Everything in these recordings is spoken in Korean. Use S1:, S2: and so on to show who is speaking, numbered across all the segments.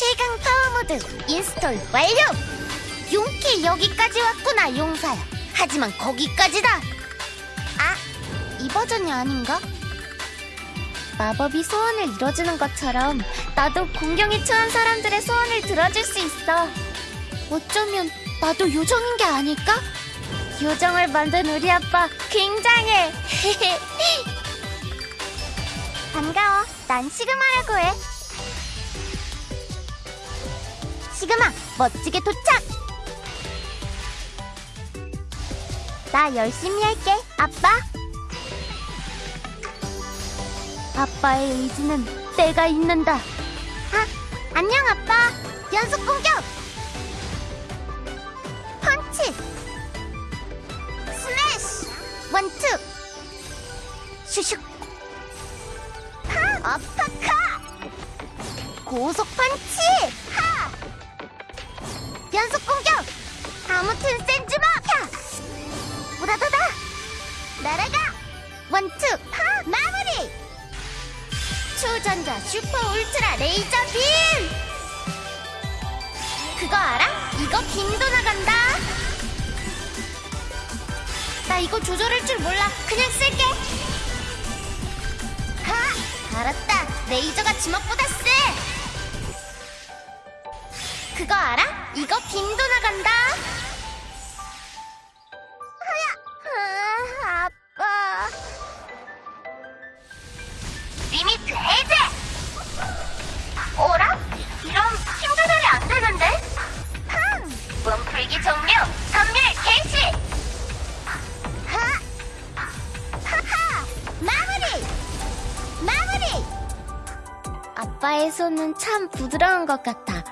S1: 최강 파워모드 install 완료! 용키 여기까지 왔구나 용사야 하지만 거기까지다 아, 이 버전이 아닌가? 마법이 소원을 이뤄주는 것처럼 나도 곤경에 처한 사람들의 소원을 들어줄 수 있어 어쩌면 나도 요정인 게 아닐까? 요정을 만든 우리 아빠 굉장해 반가워 난 시그마라고 해 시그마, 멋지게 도착! 나 열심히 할게, 아빠. 아빠의 의지는 때가 있는다. 아, 안녕, 아빠. 연속 공격! 펀치! 스매시! 원투! 슈슉! 하! 어퍼컷! 고속 펀치! 하! 연속 공격! 아무튼 센즈마! 야! 우다다다! 날아가! 원투! 파! 마무리! 초전자 슈퍼 울트라 레이저 빔! 그거 알아? 이거 빔도 나간다! 나 이거 조절할 줄 몰라. 그냥 쓸게. 하! 알았다. 레이저가 주먹보다 세! 그거 알아? 이거 빔도 나간다. 아, 아빠. limit 해제. 오라? 이런 힘 조절이 안 되는데? 흠. 몸풀기 종료. 섬멸 개시. 아빠의 손은 참 부드러운 것 같아.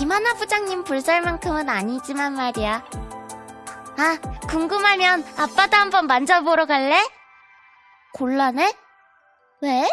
S1: 김하나 부장님 불살만큼은 아니지만 말이야. 아, 궁금하면 아빠도 한번 만져보러 갈래? 곤란해? 왜?